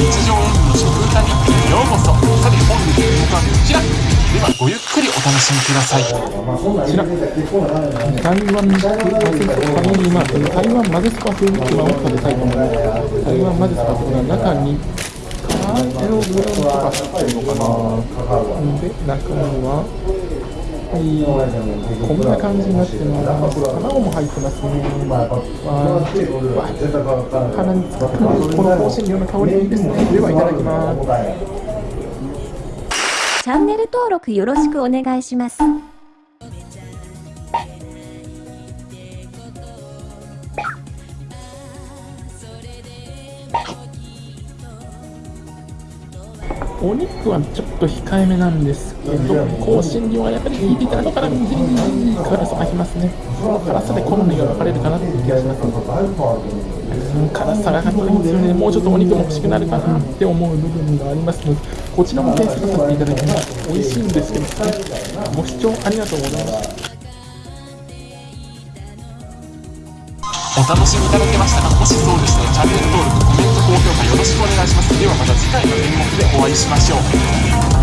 日常演技の食歌日記へようこそさて本日の動画はこちらではごゆっくりお楽しみくださいこちら、台湾混ぜそばに今、台湾混ぜそば風に今を食べたいと思います。台湾混ぜそばというのは中に、カーテログラムとか入ってるのかな。で、中には、はい、こんな感じになってます。卵も入ってます。ね。わわ鼻につくこの香辛料の香りいいです。ね。では、いただきます。チャンネル登録よろしくお願いします。お肉はちょっと控えめなんですけど、香辛料はやっぱり効いてて、後からじりじり辛さがきますね。辛さで好みが分かれるかなっていう気がします、うん、辛さがかっこいいんですよね。もうちょっとお肉も欲しくなるかなって思う部分がありますので、こちらも検索させていただきます。美味しいんですけど、ね、ご視聴ありがとうございました。お楽しみいただけましたかもしそうでしたらチャンネル登録目でお会いしましょう。